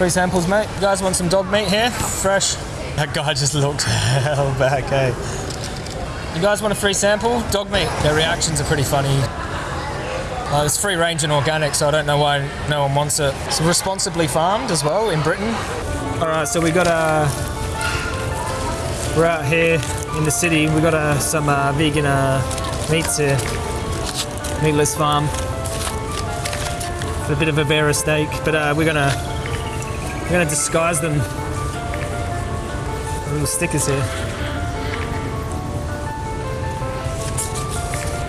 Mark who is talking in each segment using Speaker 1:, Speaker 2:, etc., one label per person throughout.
Speaker 1: Free samples, mate. You guys want some dog meat here? Fresh. That guy just looked hell back, hey. You guys want a free sample? Dog meat. Their reactions are pretty funny. Uh, it's free range and organic, so I don't know why no one wants it. It's responsibly farmed as well in Britain. All right, so we got a. We're out here in the city. We got some uh, vegan uh, meats here. Meatless farm. A bit of Vivera steak, but uh, we're gonna we're gonna disguise them. Little stickers here.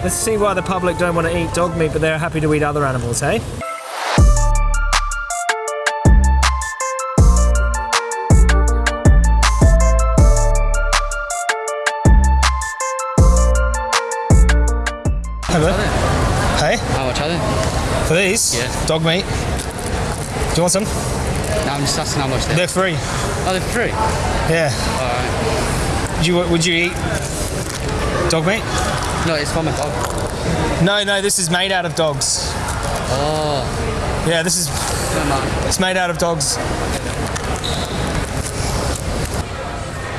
Speaker 1: Let's see why the public don't want to eat dog meat, but they're happy to eat other animals, hey? Hello. Hey, ah,
Speaker 2: How much are they?
Speaker 1: for these,
Speaker 2: Yeah.
Speaker 1: dog meat. Do you want some?
Speaker 2: I'm just asking how much they
Speaker 1: They're free.
Speaker 2: Oh, they're free?
Speaker 1: Yeah.
Speaker 2: Alright.
Speaker 1: Would you, would you eat dog meat?
Speaker 2: No, it's from a dog.
Speaker 1: No, no, this is made out of dogs.
Speaker 2: Oh,
Speaker 1: Yeah, this is it's made out of dogs.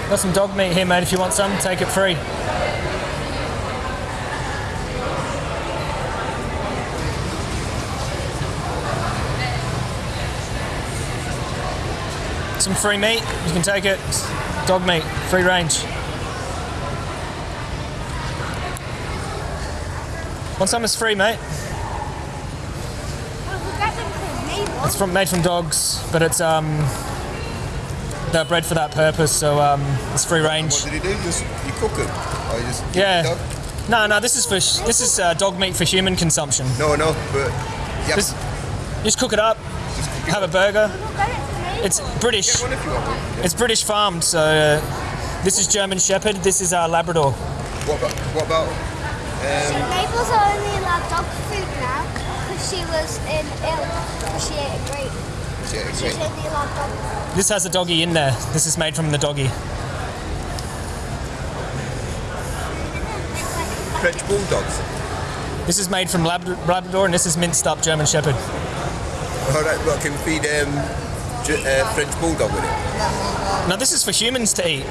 Speaker 1: Got some dog meat here, mate. If you want some, take it free. Some free meat, you can take it. Dog meat, free range. Want some? It's free, mate. It's from made from dogs, but it's um they're bred for that purpose, so um it's free range.
Speaker 3: What did he do? Just you cook them? Or you just
Speaker 1: Yeah. No, no, this is for sh- this is uh, dog meat for human consumption.
Speaker 3: No, no, but yeah,
Speaker 1: Just, just cook it up, have a burger. It's British.
Speaker 3: get one if you want one.
Speaker 1: It's British farmed, so uh, this is German Shepherd. This is our Labrador.
Speaker 3: What about what about? Um,
Speaker 4: Mabel's only allowed dog food now because she was in ill because she ate a grape. She's only allowed dog
Speaker 1: This has a doggy in there. This is made from the doggy.
Speaker 3: French bulldogs.
Speaker 1: This is made from Lab- Labrador, and this is minced up German Shepherd.
Speaker 3: All right, but can feed um, Ge- uh, French bulldog with it?
Speaker 1: Now this is for humans to eat.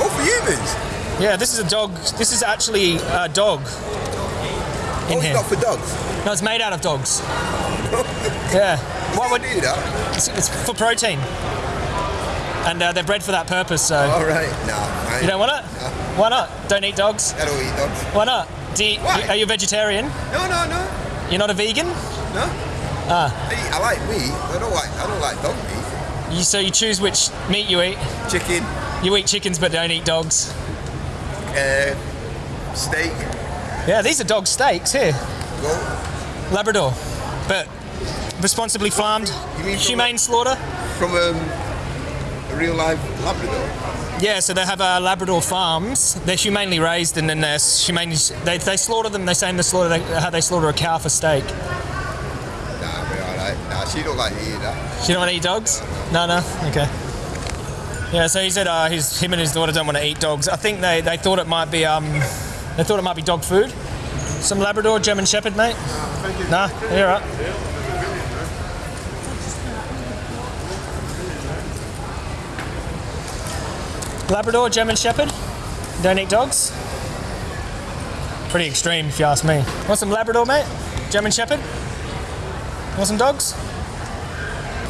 Speaker 3: Oh, for humans.
Speaker 1: Yeah, this is a dog. This is actually a dog in
Speaker 3: oh, it's
Speaker 1: here.
Speaker 3: not for dogs.
Speaker 1: No, it's made out of dogs. Yeah. Why would
Speaker 3: do that?
Speaker 1: it's, it's for protein? And uh, they're bred for that purpose. So
Speaker 3: All right, nah, I,
Speaker 1: you don't want it? No. Why not? Don't eat dogs.
Speaker 3: I don't eat dogs.
Speaker 1: Why not? Do you,
Speaker 3: Why?
Speaker 1: Are you a vegetarian?
Speaker 3: No, no, no,
Speaker 1: You're not a vegan?
Speaker 3: no.
Speaker 1: Ah.
Speaker 3: I, I like meat. I don't like. I don't like dog meat.
Speaker 1: You, so you choose which meat you eat.
Speaker 3: Chicken,
Speaker 1: You eat chickens, but don't eat dogs.
Speaker 3: uh, steak,
Speaker 1: Yeah, these are dog steaks here.
Speaker 3: goat.
Speaker 1: Labrador, but responsibly farmed,
Speaker 3: You mean from
Speaker 1: humane slaughter.
Speaker 3: from um, a real live Labrador.
Speaker 1: Yeah, so they have uh, Labrador farms. They're humanely raised, and then they're humanely they, they slaughter them. They say in the slaughter they, how they slaughter a cow for steak.
Speaker 3: Nah, we're alright. Nah, she don't like that.
Speaker 1: You don't want to eat dogs? No, no. Okay. Yeah, so he said uh, his him and his daughter don't want to eat dogs. I think they, they thought it might be um they thought it might be dog food. Some Labrador, German Shepherd, mate. Nah, you're right. Labrador, German Shepherd. Don't eat dogs. Pretty extreme, if you ask me. Want some Labrador, mate? German Shepherd. Want some dogs?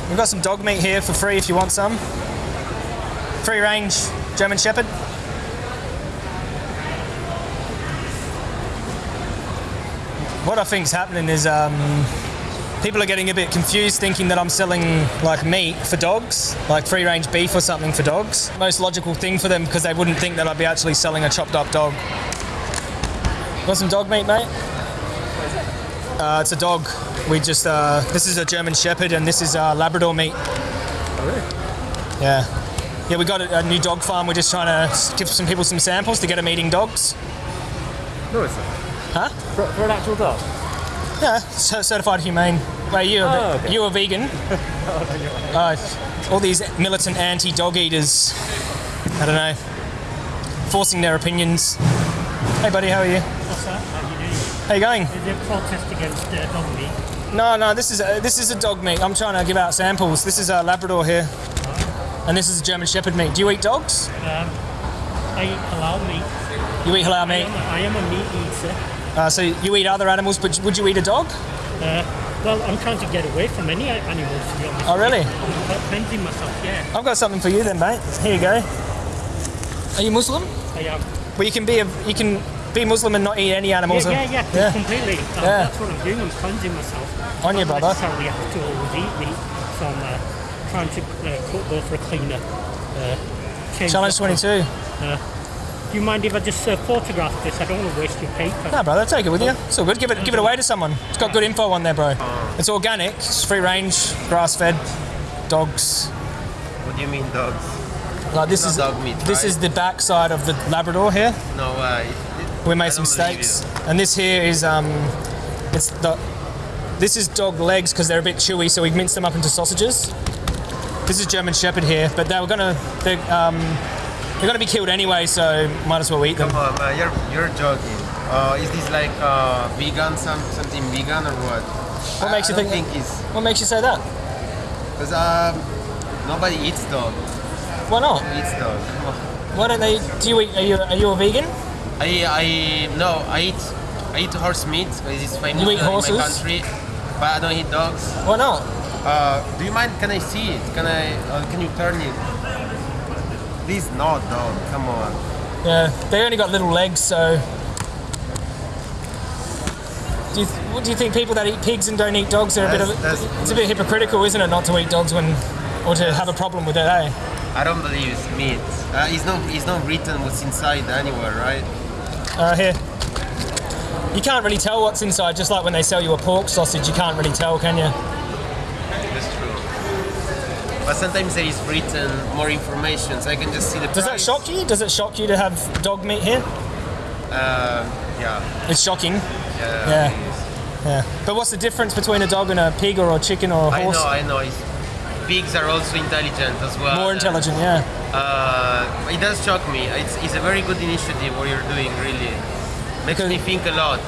Speaker 1: We've got some dog meat here for free if you want some. Free range German Shepherd. What I think's happening is um, people are getting a bit confused thinking that I'm selling like meat for dogs, like free range beef or something for dogs. Most logical thing for them because they wouldn't think that I'd be actually selling a chopped up dog. Want some dog meat, mate? Uh, it's a dog. We just uh, this is a German Shepherd and this is uh, Labrador meat. Really? Yeah, yeah. We got a, a new dog farm. We're just trying to give some people some samples to get them eating dogs.
Speaker 5: No, it's not.
Speaker 1: Huh?
Speaker 5: For, for an actual dog?
Speaker 1: Yeah, cer- certified humane. Wait, you a,
Speaker 5: Oh, okay.
Speaker 1: you a vegan? uh, all these militant anti-dog eaters. I don't know, forcing their opinions. Hey, buddy, how are you?
Speaker 6: What's that? How are you doing?
Speaker 1: How you going?
Speaker 6: Is it protest against uh, dog meat?
Speaker 1: No, no. This is a, this is a dog meat. I'm trying to give out samples. This is a Labrador here, and this is a German Shepherd meat. Do you eat dogs?
Speaker 6: I eat halal meat.
Speaker 1: You eat halal
Speaker 6: I
Speaker 1: meat.
Speaker 6: am, a, I am a meat eater.
Speaker 1: Uh, so you eat other animals, but would you eat a dog?
Speaker 6: Uh, well, I'm trying to get away from any animals, to be honest.
Speaker 1: Oh, really?
Speaker 6: I'm cleansing myself, yeah.
Speaker 1: I've got something for you then, mate. Here you go. Are you Muslim?
Speaker 6: I am.
Speaker 1: Well, you can be a you can be Muslim and not eat any animals.
Speaker 6: Yeah, yeah, yeah,
Speaker 1: Yeah.
Speaker 6: completely. Uh,
Speaker 1: Yeah.
Speaker 6: That's what I'm doing. I'm cleansing myself.
Speaker 1: On your
Speaker 6: I don't
Speaker 1: brother.
Speaker 6: necessarily have to always eat meat, so I'm uh, trying to uh, cook, go for a cleaner. Uh,
Speaker 1: Challenge
Speaker 6: that up.
Speaker 1: 22.
Speaker 6: Do you mind if I just uh, photograph this? I don't want to waste your paper.
Speaker 1: No, brother, take it with you. It's all good. Give it, give it away to someone. It's got good info on there, bro. It's organic. It's free range, grass fed, dogs.
Speaker 7: What do you mean dogs?
Speaker 1: Like this is
Speaker 7: dog meat,
Speaker 1: this
Speaker 7: right?
Speaker 1: is the backside of the Labrador here.
Speaker 7: No, uh, it, it,
Speaker 1: We made some steaks, and this here is um, it's the this is dog legs because they're a bit chewy, so we minced them up into sausages. This is German Shepherd here, but they were gonna they um, they're gonna be killed anyway, so might as well eat them.
Speaker 7: Come on, man, you're you're joking. Uh, is this like uh, vegan, some something vegan or what?
Speaker 1: What makes
Speaker 7: I,
Speaker 1: you
Speaker 7: I don't
Speaker 1: think-
Speaker 7: think it's
Speaker 1: What makes you say that?
Speaker 7: because um, nobody eats dog.
Speaker 1: Why not?
Speaker 7: Who eats dog?
Speaker 1: Why don't they? Do you eat? Are you are you a vegan?
Speaker 7: I I no, I eat I eat horse meat because it's famous
Speaker 1: You eat
Speaker 7: in my country. But I don't eat dogs.
Speaker 1: Why not?
Speaker 7: Uh, do you mind? Can I see it? Can I? Uh, can you turn it? Please, no, dog. Come on.
Speaker 1: Yeah, they only got little legs, so. Do you, what do you think people that eat pigs and don't eat dogs are a bit of
Speaker 7: That's- that's-
Speaker 1: it's a bit hypocritical, isn't it, not to eat dogs when or to have a problem with it, eh?
Speaker 7: I don't believe it's meat. Uh, it's not. It's not written what's inside anywhere, right?
Speaker 1: Uh, here. You can't really tell what's inside, just like when they sell you a pork sausage, you can't really tell, can you?
Speaker 7: That's true. But sometimes there is written more information, so I can just see the.
Speaker 1: Does that shock you? Does it shock you to have dog meat here?
Speaker 7: Uh, yeah.
Speaker 1: It's shocking.
Speaker 7: Yeah.
Speaker 1: Yeah. Yeah. But what's the difference between a dog and a pig or a chicken or a horse?
Speaker 7: I know. I know. It's, pigs are also intelligent as well.
Speaker 1: More intelligent, yeah.
Speaker 7: Uh, it does shock me. It's, it's a very good initiative what you're doing. Really, makes me think a lot.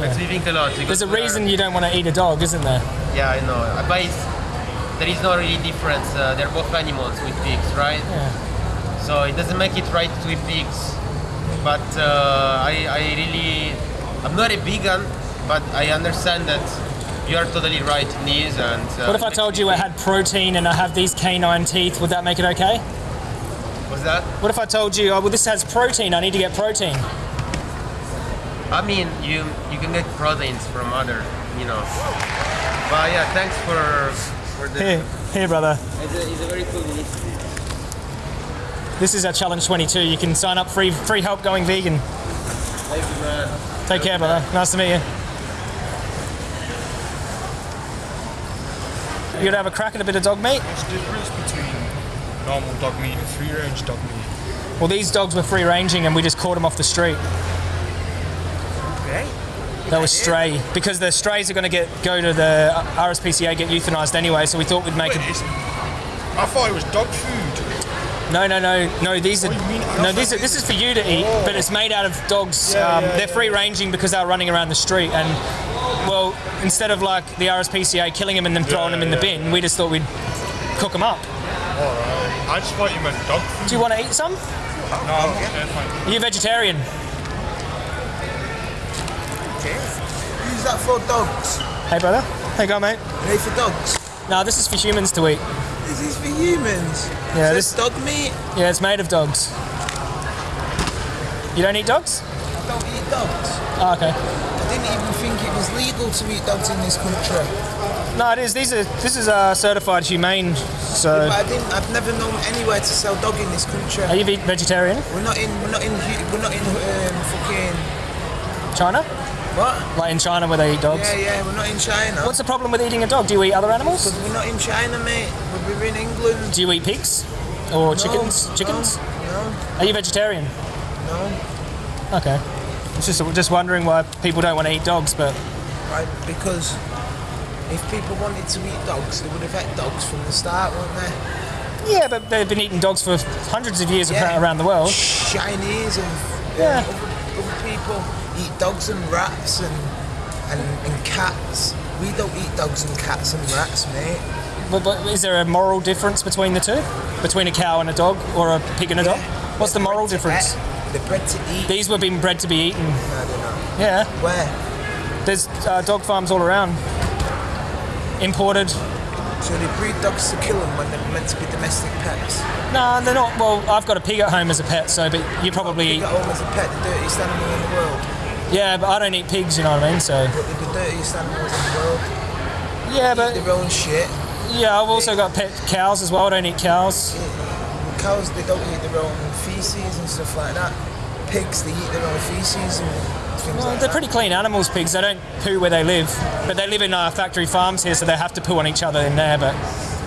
Speaker 7: Makes me think a lot.
Speaker 1: There's a reason you don't want to eat a dog, isn't there?
Speaker 7: Yeah, I know. Uh, But there is no really difference. Uh, they're both animals with pigs, right?
Speaker 1: Yeah.
Speaker 7: So it doesn't make it right to eat pigs. But uh, I, I really, I'm not a vegan, but I understand that you are totally right in this. And uh,
Speaker 1: What if I told you I had protein and I have these canine teeth? Would that make it okay?
Speaker 7: Was that?
Speaker 1: What if I told you, oh, well, this has protein, I need to get protein?
Speaker 7: I mean, you you can get proteins from other, you know. But yeah, thanks for for the.
Speaker 1: Here, here, brother.
Speaker 7: It's a, it's a very cool initiative.
Speaker 1: This is our challenge 22. You can sign up free, free help going vegan.
Speaker 7: Thank you, man.
Speaker 1: Take care, brother. Nice to meet you. You gonna have a crack at a bit of dog meat?
Speaker 8: What's the difference between normal dog meat and free range dog meat?
Speaker 1: Well, these dogs were free ranging and we just caught them off the street.
Speaker 8: Okay.
Speaker 1: They were stray because the strays are going to get go to the RSPCA get euthanized anyway. So we thought we'd make
Speaker 8: Wait,
Speaker 1: it.
Speaker 8: I thought it was dog food.
Speaker 1: No, no, no, no. These are
Speaker 8: What do you mean?
Speaker 1: no. These are, this is for you to eat, but it's made out of dogs.
Speaker 8: Yeah,
Speaker 1: um,
Speaker 8: yeah,
Speaker 1: they're
Speaker 8: yeah.
Speaker 1: free ranging because they're running around the street and. Well, instead of like the RSPCA killing them and then throwing
Speaker 8: Yeah,
Speaker 1: them in the bin, we just thought we'd cook them up.
Speaker 8: Alright. I just thought you meant dog food.
Speaker 1: Do you want to eat some?
Speaker 8: No, I'm okay, fine.
Speaker 1: Are you vegetarian?
Speaker 9: Use that for dogs.
Speaker 1: Hey, brother. Hey, go, mate.
Speaker 9: Hey, for dogs.
Speaker 1: No, this is for humans to eat.
Speaker 9: This is for humans.
Speaker 1: Yeah,
Speaker 9: so
Speaker 1: this-
Speaker 9: dog meat.
Speaker 1: Yeah, it's made of dogs. You don't eat dogs?
Speaker 9: I don't eat dogs.
Speaker 1: Oh, okay.
Speaker 9: I didn't even think it was legal to eat dogs in this country.
Speaker 1: No, it is. These are. This is uh, certified humane. So,
Speaker 9: But I didn't. I've never known anywhere to sell dog in this country.
Speaker 1: are you ve- vegetarian?
Speaker 9: We're not in. We're not in. We're not in um, fucking.
Speaker 1: China?
Speaker 9: What?
Speaker 1: Like in China where they eat dogs?
Speaker 9: Yeah, yeah. We're not in China.
Speaker 1: What's the problem with eating a dog? Do you eat other animals?
Speaker 9: Because we're not in China, mate. We're in England.
Speaker 1: Do you eat pigs or chickens?
Speaker 9: No,
Speaker 1: Chickens?
Speaker 9: No,
Speaker 1: Are you vegetarian?
Speaker 9: no.
Speaker 1: Okay. It's just just wondering why people don't want to eat dogs, but
Speaker 9: Right, because if people wanted to eat dogs, they would have had dogs from the start, wouldn't they?
Speaker 1: yeah, but they've been eating dogs for hundreds of years
Speaker 9: Yeah.
Speaker 1: around the world.
Speaker 9: Chinese and
Speaker 1: Yeah.
Speaker 9: other, other people eat dogs and rats and, and, and cats. we don't eat dogs and cats and rats, mate.
Speaker 1: But, but is there a moral difference between the two? Between a cow and a dog, or a pig and a dog? What's the moral difference?
Speaker 9: They're bred to eat.
Speaker 1: These were being bred to be eaten.
Speaker 9: I don't know.
Speaker 1: Yeah,
Speaker 9: Where?
Speaker 1: there's uh, dog farms all around. Imported.
Speaker 9: So they breed dogs to kill them when they're meant to be domestic pets.
Speaker 1: No, they're not. Well, I've got a pig at home as a pet, so but you probably
Speaker 9: Pig at home as a pet, the dirtiest animal in the world.
Speaker 1: Yeah, but I don't eat pigs. You know what I mean? So
Speaker 9: But they're the dirtiest animals in the world.
Speaker 1: yeah, but
Speaker 9: Their own shit.
Speaker 1: yeah, I've also got pet cows as well. I don't eat cows.
Speaker 9: Cows, they don't eat their own feces and stuff like that. Pigs, they eat their own feces and
Speaker 1: Well, they're pretty clean animals, pigs. They don't poo where they live, but they live in uh, factory farms here, so they have to poo on each other in there. But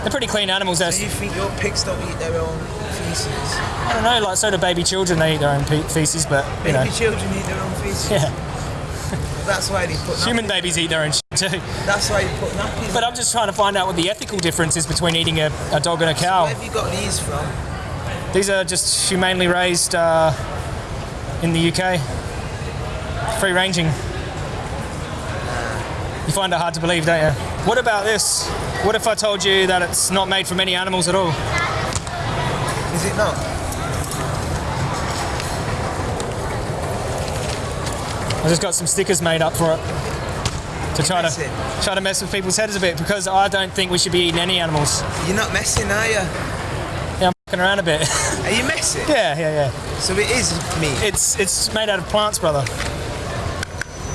Speaker 1: they're pretty clean animals.
Speaker 9: Do you think your pigs don't eat their own feces?
Speaker 1: I don't know, like so do baby children. They eat their own feces, but you know,
Speaker 9: Baby children eat their own feces.
Speaker 1: yeah,
Speaker 9: That's why they put
Speaker 1: human babies eat their own shit too.
Speaker 9: That's why you put nappies.
Speaker 1: But I'm just trying to find out what the ethical difference is between eating a, a dog and a cow.
Speaker 9: Where have you got these from?
Speaker 1: These are just humanely raised uh, in the UK. Free ranging. You find it hard to believe, don't you? What about this? What if I told you that it's not made from any animals at all?
Speaker 9: Is it not?
Speaker 1: I just got some stickers made up for it to try to try to mess with people's heads a bit because I don't think we should be eating any animals.
Speaker 9: You're not messing, are you?
Speaker 1: Yeah, I'm fucking around a bit.
Speaker 9: Are you messing?
Speaker 1: yeah, yeah, yeah.
Speaker 9: So it is meat.
Speaker 1: It's it's made out of plants, brother.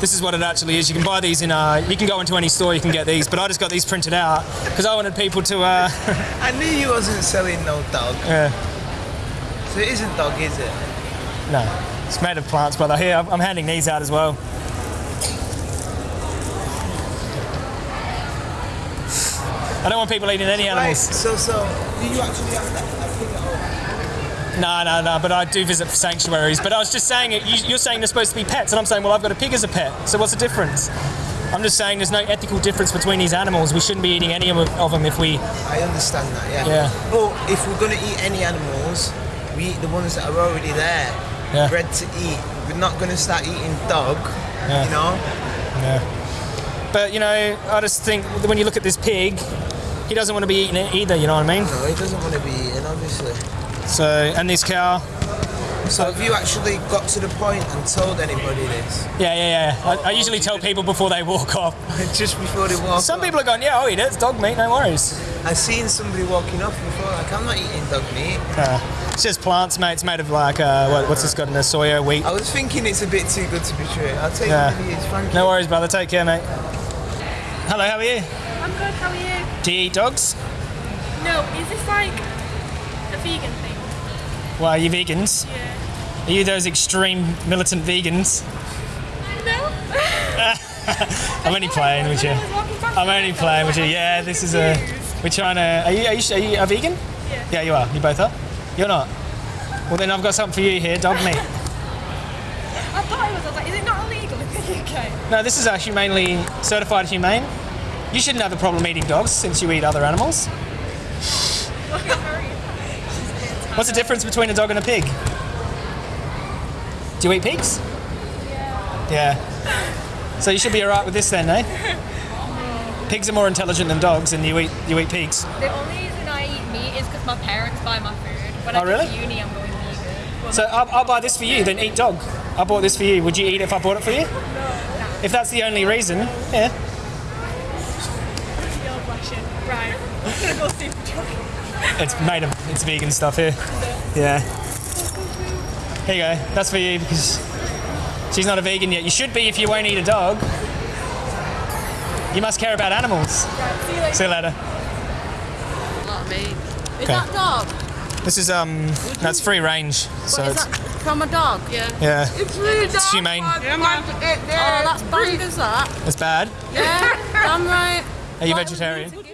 Speaker 1: This is what it actually is. You can buy these in. Uh, you can go into any store. You can get these, but I just got these printed out because I wanted people to. Uh,
Speaker 9: I knew you wasn't selling no dog.
Speaker 1: yeah,
Speaker 9: So it isn't dog, is it?
Speaker 1: no, it's made of plants, brother. Here, I'm I'm handing these out as well. I don't want people eating any
Speaker 9: Right.
Speaker 1: animals.
Speaker 9: So so do you actually have that, that pig at home?
Speaker 1: No, no, no. But I do visit sanctuaries. But I was just saying it. You, you're saying they're supposed to be pets, and I'm saying, well, I've got a pig as a pet. So what's the difference? I'm just saying there's no ethical difference between these animals. We shouldn't be eating any of of them if we.
Speaker 9: I understand that, yeah.
Speaker 1: Yeah.
Speaker 9: But if we're gonna eat any animals, we eat the ones that are already there,
Speaker 1: Yeah.
Speaker 9: bred to eat. We're not gonna start eating dog.
Speaker 1: Yeah.
Speaker 9: You know?
Speaker 1: Yeah. But you know, I just think when you look at this pig, he doesn't want to be eating it either. You know what I mean?
Speaker 9: No, he doesn't want to be eaten, obviously.
Speaker 1: So, and this cow,
Speaker 9: So have you actually got to the point and told anybody this?
Speaker 1: yeah, yeah, yeah. I, I usually tell people before they walk off.
Speaker 9: Just before they walk
Speaker 1: Some
Speaker 9: off?
Speaker 1: people are going, yeah, I'll eat it. It's dog meat, no worries.
Speaker 9: I've seen somebody walking off before, like, I'm not eating dog meat.
Speaker 1: Uh, it's just plants, mate. It's made of like uh, what, what's this got in there? Soya, wheat.
Speaker 9: I was thinking it's a bit too good to be true. I'll take
Speaker 1: Yeah.
Speaker 9: one of these, thank
Speaker 1: No
Speaker 9: you.
Speaker 1: worries, brother. Take care, mate. Hello, how are you?
Speaker 10: I'm good, how are you?
Speaker 1: Do you eat dogs?
Speaker 10: No, is this like a vegan thing?
Speaker 1: Well, are you vegans?
Speaker 10: Yeah.
Speaker 1: Are you those extreme militant vegans?
Speaker 10: No?
Speaker 1: I'm only playing with you. I'm only playing with you. Yeah, this is a. We're trying to. Are you, are you, are you a vegan?
Speaker 10: Yeah.
Speaker 1: Yeah, you are. You both are? You're not? Well, then I've got something for you here dog meat.
Speaker 10: I thought it was, I was like, is it not illegal in the UK?
Speaker 1: No, this is a humanely certified humane. You shouldn't have a problem eating dogs since you eat other animals. What's the difference between a dog and a pig? Do you eat pigs? Yeah. Yeah. So you should be alright with this then, eh? Pigs are more intelligent than dogs, and you eat you eat pigs.
Speaker 10: The only reason I eat meat is because my parents buy my food. When
Speaker 1: Oh,
Speaker 10: I
Speaker 1: really?
Speaker 10: to uni, I'm going vegan. Well,
Speaker 1: So I'll, I'll buy this for you, then eat dog. I bought this for you. Would you eat if I bought it for you? No. If that's the only reason, yeah.
Speaker 10: you're blushing. Right. I'm gonna go with you.
Speaker 1: It's made of it's vegan stuff here. Yeah. Here you go. That's for you because she's not a vegan yet. You should be if you won't eat a dog. You must care about animals.
Speaker 10: See you later.
Speaker 1: See you later.
Speaker 11: Not me. Is
Speaker 1: Okay.
Speaker 11: that dog?
Speaker 1: This is um that's free range. So
Speaker 11: What, is
Speaker 1: it's
Speaker 11: that from a dog? Yeah.
Speaker 1: yeah.
Speaker 11: It's really
Speaker 1: It's humane.
Speaker 11: Oh, that's bad, is that?
Speaker 1: It's bad.
Speaker 11: Yeah, I'm right.
Speaker 1: Are you vegetarian?
Speaker 11: was it?